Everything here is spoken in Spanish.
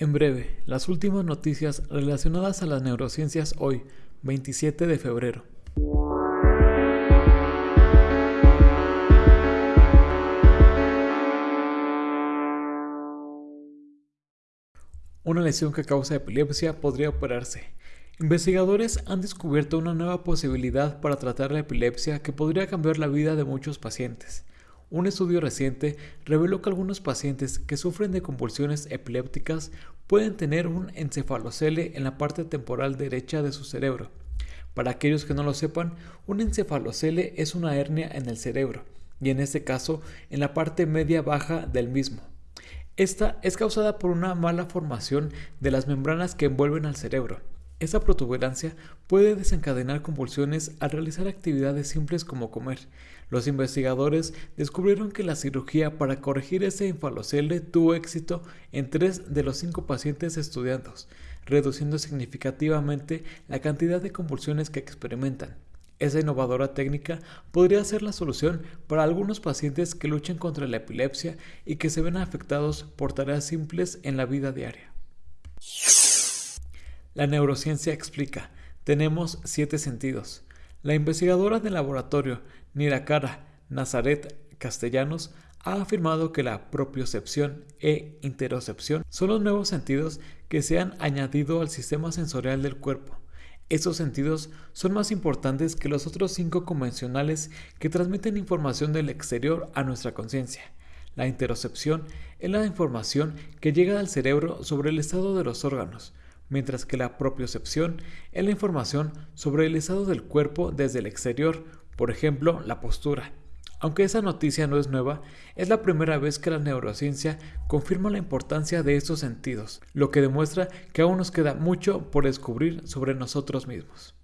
En breve, las últimas noticias relacionadas a las neurociencias hoy, 27 de febrero. Una lesión que causa epilepsia podría operarse. Investigadores han descubierto una nueva posibilidad para tratar la epilepsia que podría cambiar la vida de muchos pacientes. Un estudio reciente reveló que algunos pacientes que sufren de convulsiones epilépticas pueden tener un encefalocele en la parte temporal derecha de su cerebro. Para aquellos que no lo sepan, un encefalocele es una hernia en el cerebro, y en este caso en la parte media baja del mismo. Esta es causada por una mala formación de las membranas que envuelven al cerebro. Esa protuberancia puede desencadenar convulsiones al realizar actividades simples como comer. Los investigadores descubrieron que la cirugía para corregir ese infalocele tuvo éxito en tres de los cinco pacientes estudiados, reduciendo significativamente la cantidad de convulsiones que experimentan. Esa innovadora técnica podría ser la solución para algunos pacientes que luchan contra la epilepsia y que se ven afectados por tareas simples en la vida diaria. La neurociencia explica, tenemos siete sentidos. La investigadora del laboratorio Nirakara Nazaret Castellanos ha afirmado que la propiocepción e interocepción son los nuevos sentidos que se han añadido al sistema sensorial del cuerpo. Estos sentidos son más importantes que los otros cinco convencionales que transmiten información del exterior a nuestra conciencia. La interocepción es la información que llega al cerebro sobre el estado de los órganos, mientras que la propiocepción es la información sobre el estado del cuerpo desde el exterior, por ejemplo, la postura. Aunque esa noticia no es nueva, es la primera vez que la neurociencia confirma la importancia de estos sentidos, lo que demuestra que aún nos queda mucho por descubrir sobre nosotros mismos.